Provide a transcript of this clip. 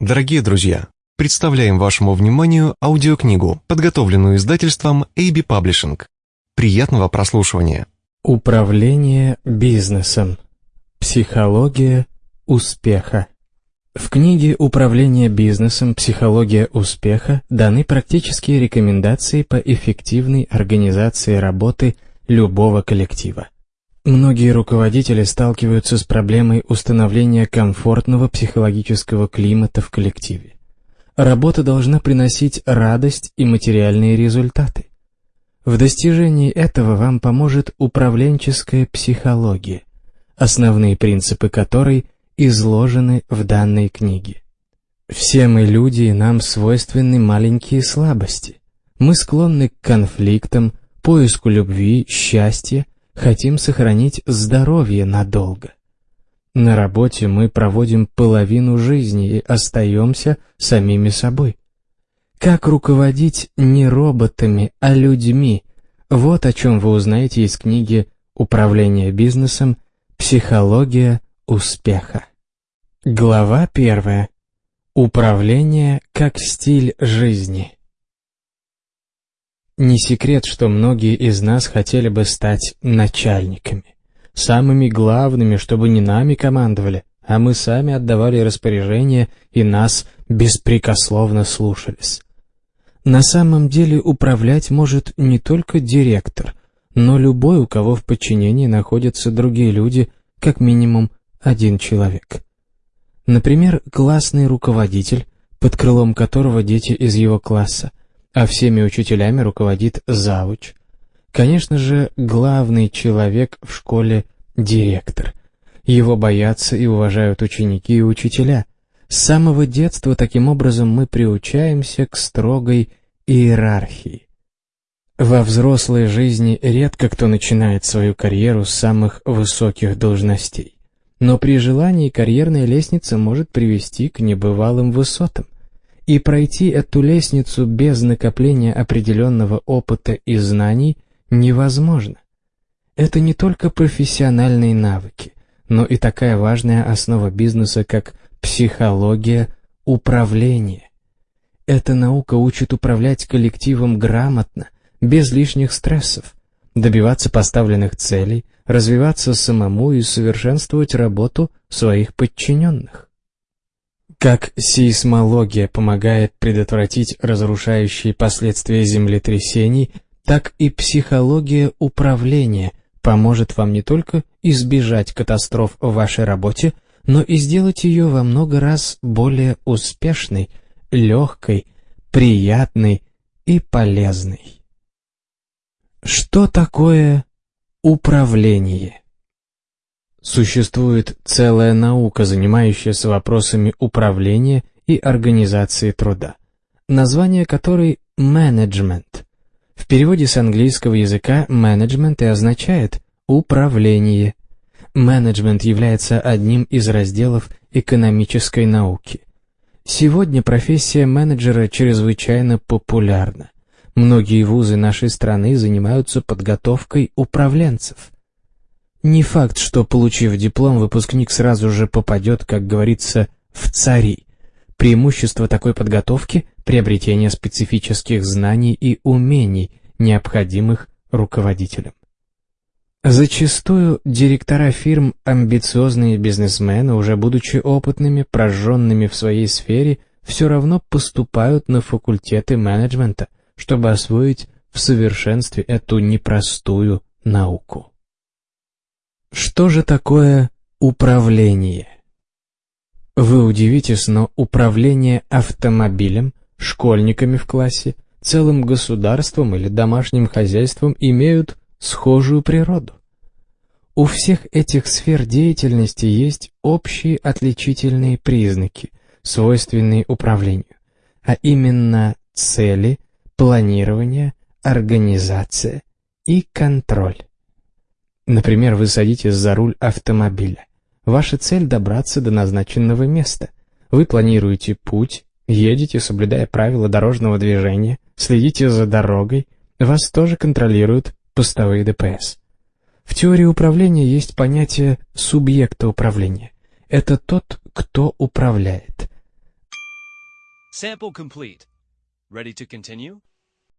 Дорогие друзья, представляем вашему вниманию аудиокнигу, подготовленную издательством AB Publishing. Приятного прослушивания. Управление бизнесом. Психология успеха. В книге «Управление бизнесом. Психология успеха» даны практические рекомендации по эффективной организации работы любого коллектива. Многие руководители сталкиваются с проблемой установления комфортного психологического климата в коллективе. Работа должна приносить радость и материальные результаты. В достижении этого вам поможет управленческая психология, основные принципы которой изложены в данной книге. Все мы люди, и нам свойственны маленькие слабости. Мы склонны к конфликтам, поиску любви, счастья, хотим сохранить здоровье надолго. На работе мы проводим половину жизни и остаемся самими собой. Как руководить не роботами, а людьми? Вот о чем вы узнаете из книги «Управление бизнесом. Психология успеха». Глава первая. Управление как стиль жизни. Не секрет, что многие из нас хотели бы стать начальниками. Самыми главными, чтобы не нами командовали, а мы сами отдавали распоряжения и нас беспрекословно слушались. На самом деле управлять может не только директор, но любой, у кого в подчинении находятся другие люди, как минимум один человек. Например, классный руководитель, под крылом которого дети из его класса, а всеми учителями руководит завуч. Конечно же, главный человек в школе – директор. Его боятся и уважают ученики и учителя. С самого детства таким образом мы приучаемся к строгой иерархии. Во взрослой жизни редко кто начинает свою карьеру с самых высоких должностей. Но при желании карьерная лестница может привести к небывалым высотам. И пройти эту лестницу без накопления определенного опыта и знаний невозможно. Это не только профессиональные навыки, но и такая важная основа бизнеса, как психология управления. Эта наука учит управлять коллективом грамотно, без лишних стрессов, добиваться поставленных целей, развиваться самому и совершенствовать работу своих подчиненных. Как сейсмология помогает предотвратить разрушающие последствия землетрясений, так и психология управления поможет вам не только избежать катастроф в вашей работе, но и сделать ее во много раз более успешной, легкой, приятной и полезной. Что такое управление? Существует целая наука, занимающаяся вопросами управления и организации труда, название которой «менеджмент». В переводе с английского языка «менеджмент» и означает «управление». Менеджмент является одним из разделов экономической науки. Сегодня профессия менеджера чрезвычайно популярна. Многие вузы нашей страны занимаются подготовкой управленцев – не факт, что, получив диплом, выпускник сразу же попадет, как говорится, в цари. Преимущество такой подготовки – приобретение специфических знаний и умений, необходимых руководителям. Зачастую директора фирм, амбициозные бизнесмены, уже будучи опытными, прожженными в своей сфере, все равно поступают на факультеты менеджмента, чтобы освоить в совершенстве эту непростую науку. Что же такое управление? Вы удивитесь, но управление автомобилем, школьниками в классе, целым государством или домашним хозяйством имеют схожую природу. У всех этих сфер деятельности есть общие отличительные признаки, свойственные управлению, а именно цели, планирование, организация и контроль. Например, вы садитесь за руль автомобиля. Ваша цель – добраться до назначенного места. Вы планируете путь, едете, соблюдая правила дорожного движения, следите за дорогой, вас тоже контролируют постовые ДПС. В теории управления есть понятие субъекта управления. Это тот, кто управляет. Sample complete. Ready to continue?